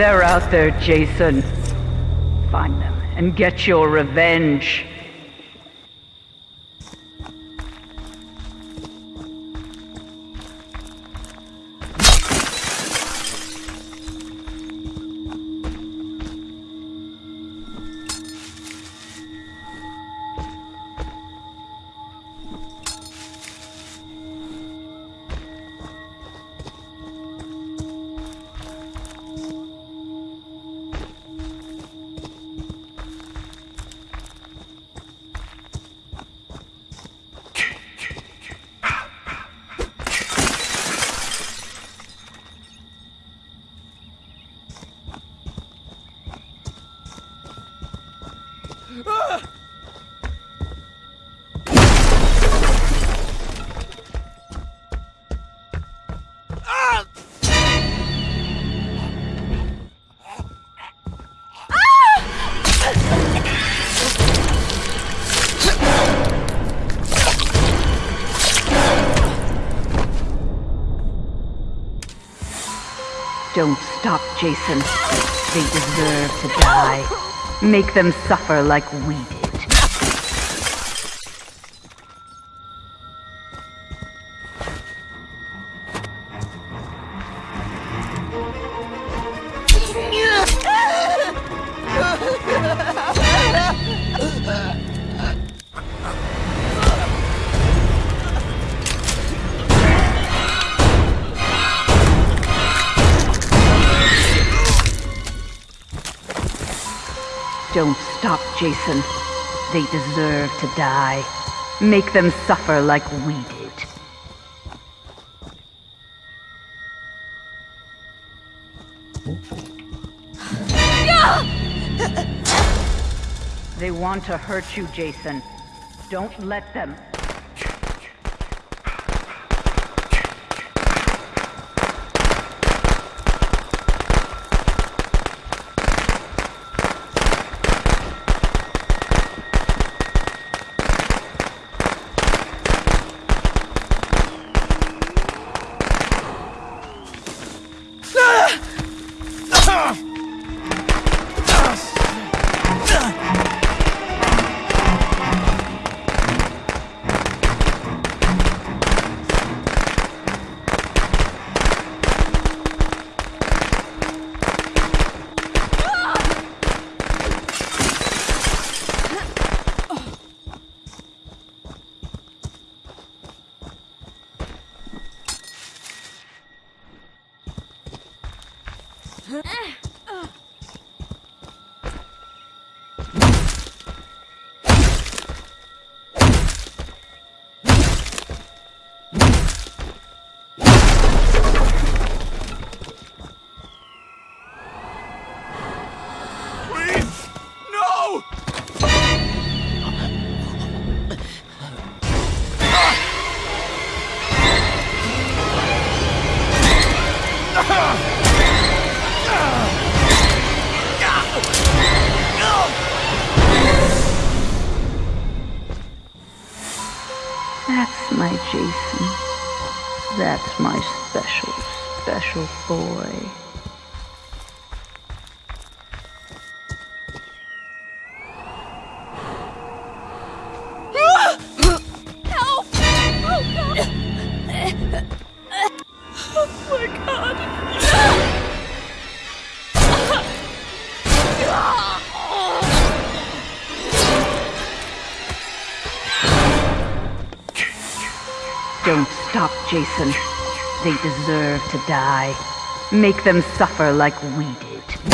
They're out there, Jason. Find them and get your revenge. Don't stop, Jason. They deserve to die. Make them suffer like we did. Don't stop, Jason. They deserve to die. Make them suffer like we did. They want to hurt you, Jason. Don't let them. Please! Ah! That's my Jason. That's my special, special boy. Don't stop, Jason. They deserve to die. Make them suffer like we did.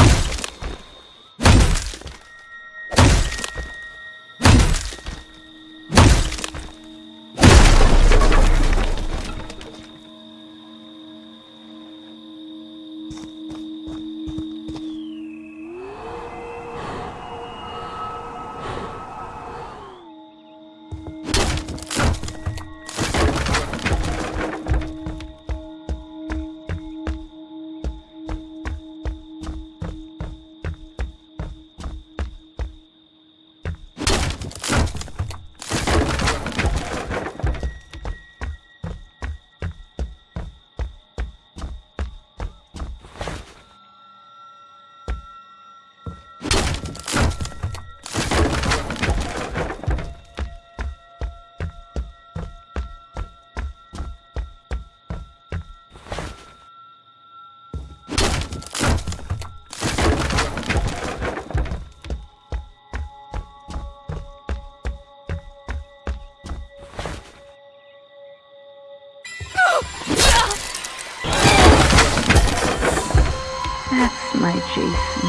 My Jason.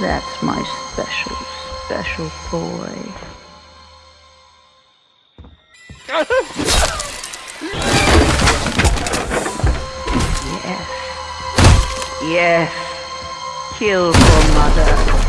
That's my special, special boy. Yes. Yes. Kill for mother.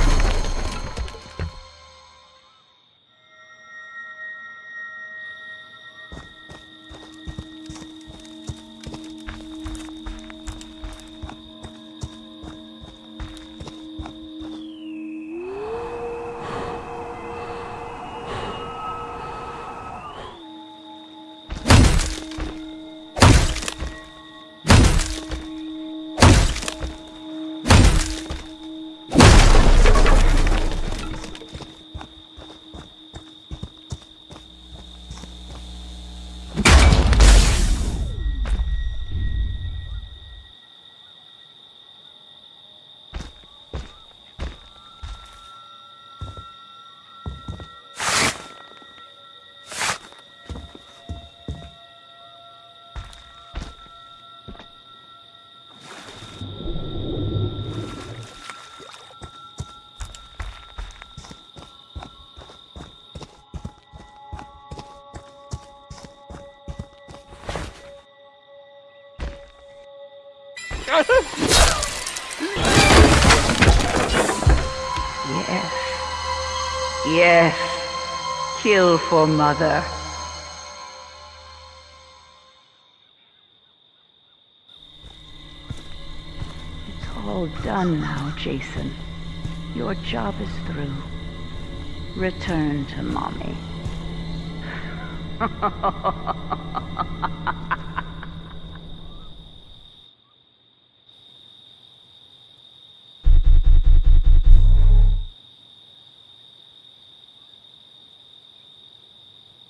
Yes. Yes. Kill for mother. It's all done now, Jason. Your job is through. Return to mommy.